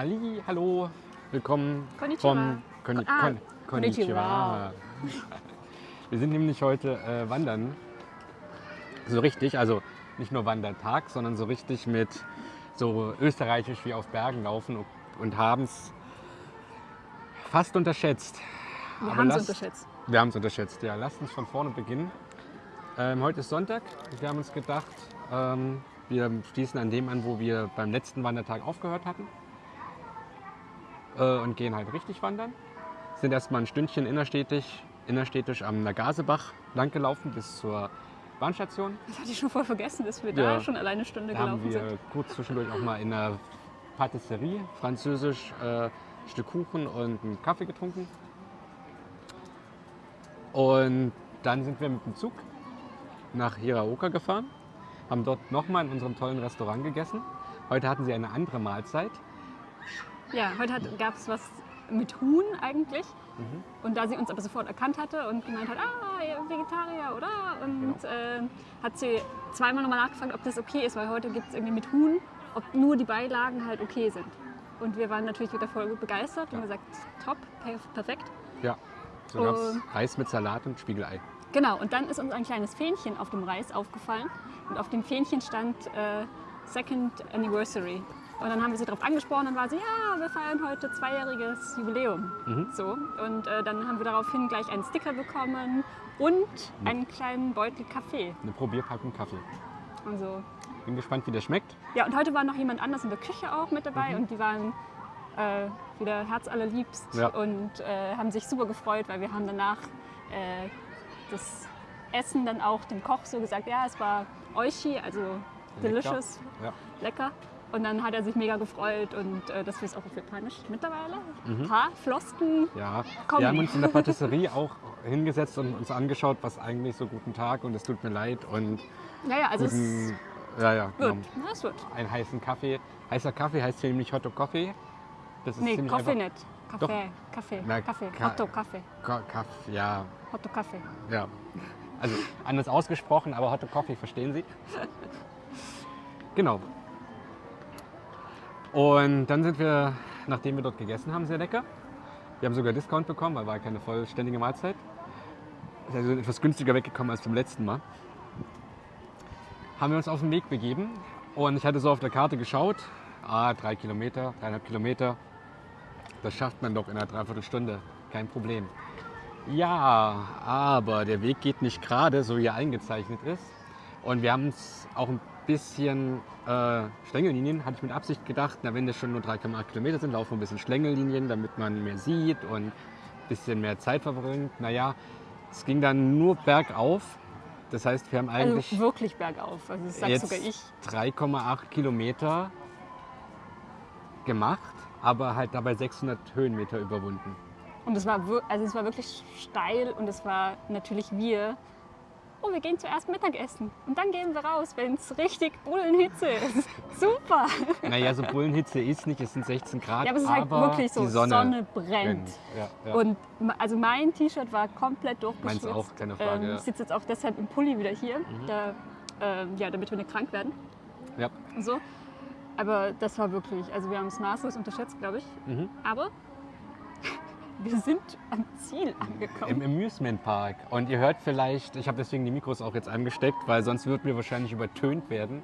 Halli, hallo, willkommen Konnichiwa. vom Konni Ah, Kon konnichiwa. Wir sind nämlich heute äh, wandern. So richtig, also nicht nur Wandertag, sondern so richtig mit so österreichisch wie auf Bergen laufen und, und haben es fast unterschätzt. Wir haben es unterschätzt. Wir haben es unterschätzt, ja. Lasst uns von vorne beginnen. Ähm, heute ist Sonntag. Wir haben uns gedacht, ähm, wir schließen an dem an, wo wir beim letzten Wandertag aufgehört hatten. Äh, und gehen halt richtig wandern. Sind erstmal ein Stündchen innerstädtisch, innerstädtisch am Nagasebach langgelaufen bis zur Bahnstation. Das hatte ich schon voll vergessen, dass wir Ja. da schon alleine eine Stunde Da haben gelaufen wir sind. kurz zwischendurch auch mal in einer Patisserie, französisch, äh, ein Stück Kuchen und einen Kaffee getrunken. Und dann sind wir mit dem Zug nach Hiraoka gefahren, haben dort nochmal in unserem tollen Restaurant gegessen. Heute hatten sie eine andere Mahlzeit. Ja, heute gab es was mit Huhn eigentlich. Mhm. Und da sie uns aber sofort erkannt hatte und gemeint hat, ah, ihr Vegetarier, oder? Und Genau. äh, hat sie zweimal nochmal nachgefragt, ob das okay ist, weil heute gibt es irgendwie mit Huhn, ob nur die Beilagen halt okay sind. Und wir waren natürlich wieder voll gut begeistert und Ja. gesagt, top, per perfekt. Ja, so gab es Und- Reis mit Salat und Spiegelei. Genau, und dann ist uns ein kleines Fähnchen auf dem Reis aufgefallen. Und auf dem Fähnchen stand äh, Second Anniversary. Und dann haben wir sie darauf angesprochen und war sie, ja, wir feiern heute zweijähriges Jubiläum. Mhm. So, und äh, dann haben wir daraufhin gleich einen Sticker bekommen und einen kleinen Beutel Kaffee. Eine Probierpackung Kaffee. Also, Bin gespannt, wie der schmeckt. ja, und heute war noch jemand anders in der Küche auch mit dabei Mhm. und die waren äh, wieder herzallerliebst Ja. und äh, haben sich super gefreut, weil wir haben danach äh, das Essen dann auch dem Koch so gesagt, ja, es war Oishi, also delicious, Ja. lecker. Und dann hat er sich mega gefreut und äh, dass wir es auch auf Japanisch mittlerweile. Mhm. Ein paar Flosken. Ja, Kommen. wir haben uns in der Patisserie auch hingesetzt und uns angeschaut, was eigentlich so guten Tag und es tut mir leid und Ja, ja, also es guten, ja, ja, wird. genau, Ja, es wird. einen heißen Kaffee. Heißer Kaffee heißt hier nämlich Hotto Coffee. Das ist Nee, Kaffee nicht. Kaffee, Kaffee, Na, Kaffee, Ka- Hotto Kaffee, Ka Kaffee, ja, Hotto Kaffee. ja. Also anders ausgesprochen, aber Hotto Coffee verstehen Sie. Genau. Und dann sind wir, nachdem wir dort gegessen haben, sehr lecker. Wir haben sogar Discount bekommen, weil war keine vollständige Mahlzeit. Ist also etwas günstiger weggekommen als beim letzten Mal. Haben wir uns auf den Weg begeben und ich hatte so auf der Karte geschaut, ah, drei Kilometer, dreieinhalb Kilometer, das schafft man doch in einer Dreiviertelstunde, kein Problem. Ja, aber der Weg geht nicht gerade, so wie er eingezeichnet ist. Und wir haben es auch ein bisschen äh, Schlängellinien, hatte ich mit Absicht gedacht, na, wenn das schon nur 3,8 Kilometer sind, laufen wir ein bisschen Schlängellinien, damit man mehr sieht und ein bisschen mehr Zeit verbringt. Naja, es ging dann nur bergauf. Das heißt, wir haben eigentlich Also wirklich bergauf. Also das jetzt sogar ich. 3,8 Kilometer gemacht, aber halt dabei 600 Höhenmeter überwunden. Und es war, also es war wirklich steil und es war natürlich wir. Oh, wir gehen zuerst Mittagessen und dann gehen wir raus, wenn es richtig Bullenhitze ist. Super! Naja, so Bullenhitze ist nicht, es sind 16 Grad, Ja, aber es ist halt wirklich so, die Sonne, Sonne, brennt. Ja, ja. Und also mein T-Shirt war komplett durchgeschwitzt. Meins auch, keine Frage, Ähm. Ich sitze jetzt auch deshalb im Pulli wieder hier, da, ähm, ja, damit wir nicht krank werden. ja. So. Aber das war wirklich, also wir haben es maßlos unterschätzt, glaube ich. Mhm. Aber wir sind am Ziel Im angekommen. Amusement Park. Und ihr hört vielleicht, ich habe deswegen die Mikros auch jetzt angesteckt, weil sonst würden wir wahrscheinlich übertönt werden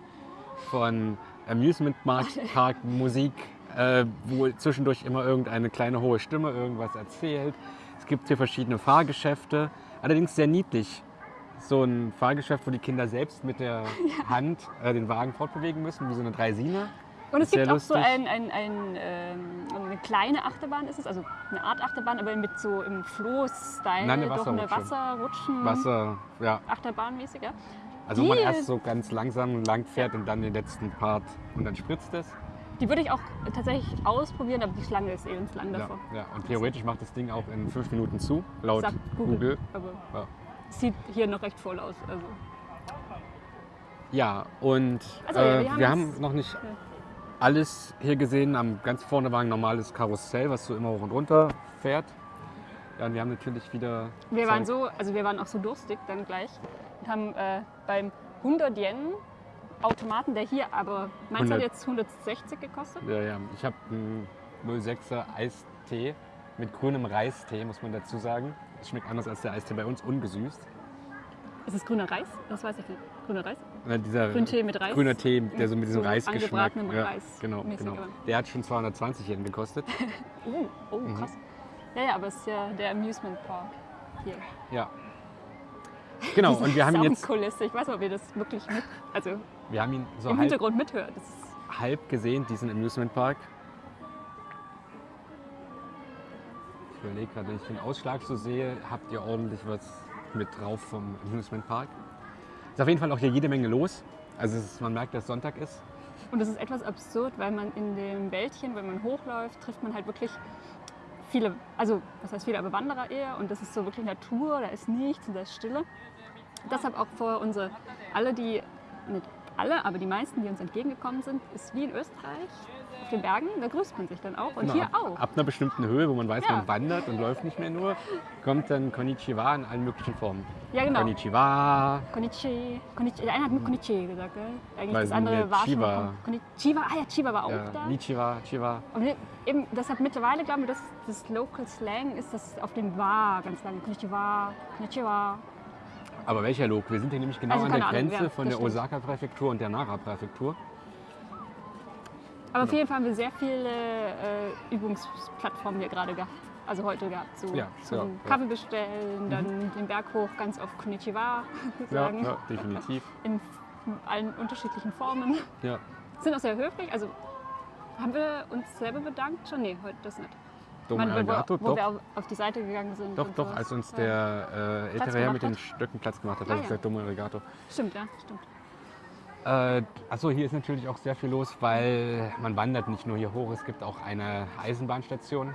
von Amusement Park, Park Musik, äh, wo zwischendurch immer irgendeine kleine hohe Stimme irgendwas erzählt. Es gibt hier verschiedene Fahrgeschäfte, allerdings sehr niedlich. So ein Fahrgeschäft, wo die Kinder selbst mit der Hand äh, den Wagen fortbewegen müssen, wie so eine Dreisine. Und es Sehr gibt auch so lustig. ein, ein, ein, ähm, eine kleine Achterbahn ist es, also eine Art Achterbahn, aber mit so im Floh-Style Nein, eine. Wasserrutschen. Wasser, ja, Achterbahnmäßig, ja. also wo man erst so ganz langsam lang fährt und dann den letzten Part und dann spritzt es. Die würde ich auch tatsächlich ausprobieren, aber die Schlange ist eben lang Ja, davor. ja. Und theoretisch macht das Ding auch in fünf Minuten zu, laut Sagt Google. Google. Aber Ja. sieht hier noch recht voll aus. Also. Ja, und Also, äh, wir wir, haben haben es- noch nicht Ja. Alles hier gesehen. Am ganz vorne war ein normales Karussell, was so immer hoch und runter fährt. Ja, und wir haben natürlich wieder. Wir waren so, also wir waren auch so durstig dann gleich und haben äh, beim 100 Yen Automaten, der hier aber, meins 100. hat jetzt 160 gekostet. Ja, ja. Ich habe einen 06er Eistee mit grünem Reistee, muss man dazu sagen. Es schmeckt anders als der Eistee bei uns, ungesüßt. Ist es grüner Reis? Das weiß ich nicht. Grüner Reis? Oder dieser Grüntee mit Reis? grüner Tee, der so mit diesem So Reisgeschmack. angebratenem Reis genau, genau. Der hat schon 220 Yen gekostet. Oh, oh Mhm. krass. Ja, ja, aber es ist ja der Amusement Park hier. ja. Genau, und wir haben jetzt. Ich weiß nicht, ob ihr das wirklich mit, also wir haben ihn so im halb, Hintergrund mithört. Halb gesehen, diesen Amusement Park. Ich überlege gerade, wenn ich den Ausschlag so sehe, habt ihr ordentlich was mit drauf vom Amusement Park. Ist auf jeden Fall auch hier jede Menge los. Also ist, man merkt, dass Sonntag ist. und es ist etwas absurd, weil man in dem Wäldchen, wenn man hochläuft, trifft man halt wirklich viele, also was heißt viele, aber Wanderer eher. Und das ist so wirklich Natur, da ist nichts und da ist Stille. Deshalb auch vor unsere, alle die, nicht alle, aber die meisten, die uns entgegengekommen sind, ist wie in Österreich auf den Bergen, da grüßt man sich dann auch. Und Genau, hier ab, auch. Ab einer bestimmten Höhe, wo man weiß, Ja. man wandert und läuft nicht mehr nur, kommt dann Konnichiwa in allen möglichen Formen. Ja, genau. Konnichiwa, Konnichi. Konnichi. Der eine hat nur Konnichi gesagt, gell? Eigentlich Weil das andere war schon Chiba- Kon- Konnichiwa. Ah ja, Chiba war auch ja, da. Nichiwa, Chiwa. Aber ne- eben, deshalb mittlerweile glauben wir, dass das Local Slang ist das auf dem Wa ganz lange. Konnichiwa, Konnichiwa. Aber welcher Lok? Wir sind hier nämlich genau Also an der Ahnung, Grenze ja, von das der. Osaka-Präfektur und der Nara-Präfektur. Aber auf jeden Fall haben wir sehr viele äh, Übungsplattformen hier gerade gehabt. Also heute gehabt. So Ja, zum ja, ja. Kaffee bestellen, dann den Berg hoch ganz auf Konnichiwa Ja, sagen. ja, definitiv. In allen unterschiedlichen Formen. Ja. Sind auch sehr höflich. Also haben wir uns selber bedankt schon? Nee, heute das nicht. Wann wir- Arigato, wo, wo wir auf, die Seite gegangen sind. doch, doch, sowas. als uns Ja. der äh, ältere Herr mit den Stöcken Platz gemacht hat, Ah, ich ja. gesagt, Domo Arigato. Stimmt, ja, stimmt. Äh, achso, hier ist natürlich auch sehr viel los, weil man wandert nicht nur hier hoch, es gibt auch eine Eisenbahnstation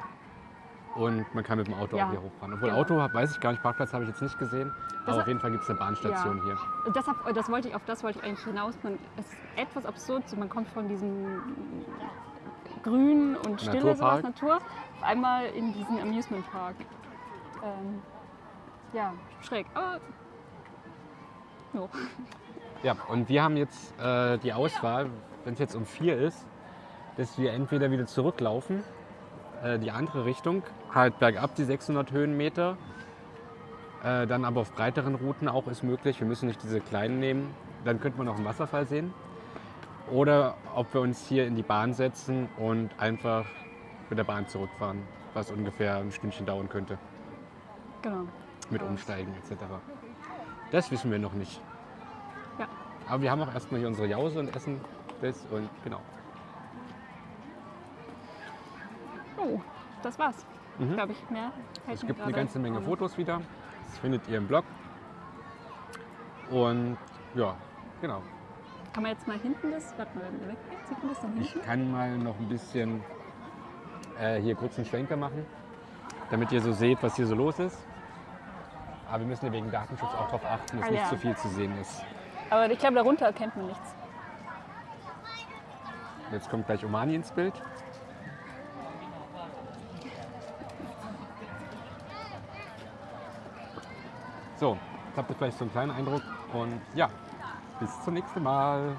und man kann mit dem Auto Ja, auch hier hochfahren. Obwohl genau. Auto, weiß ich gar nicht, Parkplatz habe ich jetzt nicht gesehen, Das- aber auf jeden Fall gibt es eine Bahnstation hier. Und Deshalb, äh, das wollte ich, auf das wollte ich eigentlich hinaus. Man, es ist etwas absurd, man kommt von diesem Grün und Stille, sowas. Natur, auf einmal in diesen Amusement Park. Ähm, ja, schräg. Aber jo. Ja, und wir haben jetzt äh, die Auswahl, wenn es jetzt um vier ist, dass wir entweder wieder zurücklaufen, äh, die andere Richtung, halt bergab die 600 Höhenmeter, äh, dann aber auf breiteren Routen auch ist möglich. Wir müssen nicht diese kleinen nehmen. Dann könnte man auch einen Wasserfall sehen. Oder ob wir uns hier in die Bahn setzen und einfach mit der Bahn zurückfahren, was ungefähr ein Stündchen dauern könnte, genau. mit Umsteigen etc. Das wissen wir noch nicht. Aber wir haben auch erstmal hier unsere Jause und essen das und genau. Oh, das war's. Mhm. Glaube ich, mehr. fällt Es gibt eine ganze Menge. Fotos wieder. Das findet ihr im Blog. Und ja, genau. Kann man jetzt mal hinten das, warte mal, wenn weggeht, sieht man das dann Ich hinten? kann mal noch ein bisschen äh, hier kurz einen Schwenker machen, damit ihr so seht, was hier so los ist. Aber wir müssen ja wegen Datenschutz auch darauf achten, dass Ah, nicht ja. zu viel zu sehen ist. Aber ich glaube, darunter erkennt man nichts. Jetzt kommt gleich Omani ins Bild. So, jetzt habt ihr vielleicht so einen kleinen Eindruck und ja, bis zum nächsten Mal.